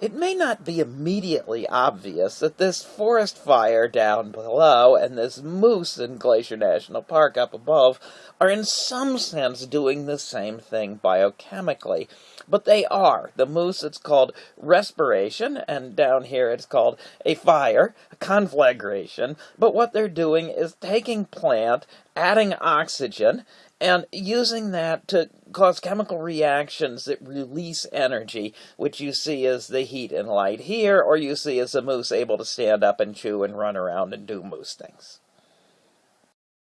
It may not be immediately obvious that this forest fire down below and this moose in Glacier National Park up above are in some sense doing the same thing biochemically, but they are. The moose, it's called respiration, and down here it's called a fire, a conflagration, but what they're doing is taking plant, adding oxygen, and using that to cause chemical reactions that release energy, which you see as the heat and light here, or you see as a moose able to stand up and chew and run around and do moose things.